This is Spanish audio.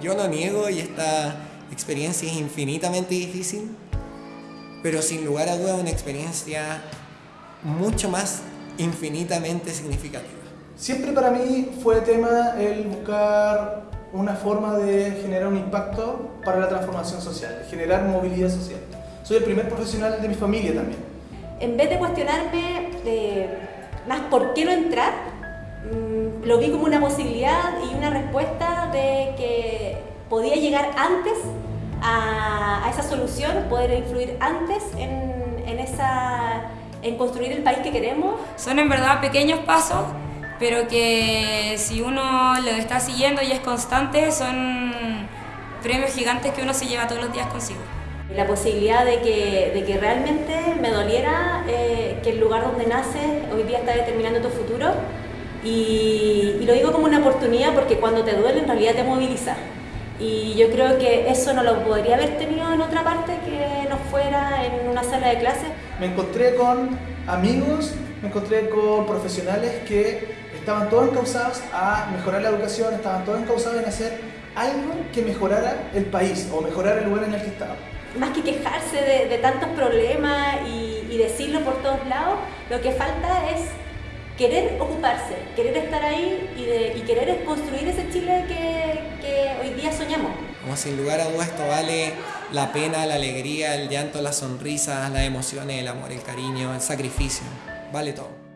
Yo no niego y esta experiencia es infinitamente difícil, pero sin lugar a dudas una experiencia mucho más infinitamente significativa. Siempre para mí fue tema el buscar una forma de generar un impacto para la transformación social, generar movilidad social. Soy el primer profesional de mi familia también. En vez de cuestionarme eh, más por qué no entrar, mm, lo vi como una posibilidad y una respuesta de podía llegar antes a, esa solución, poder influir antes en, en, esa, en construir el país que queremos. Son en verdad pequeños pasos, pero que si uno lo está siguiendo y es constante, son premios gigantes que uno se lleva todos los días consigo. La posibilidad de que, de que realmente me doliera eh, que el lugar donde naces hoy día está determinando tu futuro y, y lo digo como una oportunidad porque cuando te duele en realidad te moviliza. Y yo creo que eso no lo podría haber tenido en otra parte que no fuera en una sala de clases. Me encontré con amigos, me encontré con profesionales que estaban todos encausados a mejorar la educación, estaban todos encausados en hacer algo que mejorara el país o mejorar el lugar en el que estaban. Más que quejarse de, tantos problemas y, y decirlo por todos lados, lo que falta es querer ocuparse, querer estar ahí y, de, y querer construir ese Chile que, Como sin lugar a dudas esto vale la pena, la alegría, el llanto, las sonrisas, las emociones, el amor, el cariño, el sacrificio, vale todo.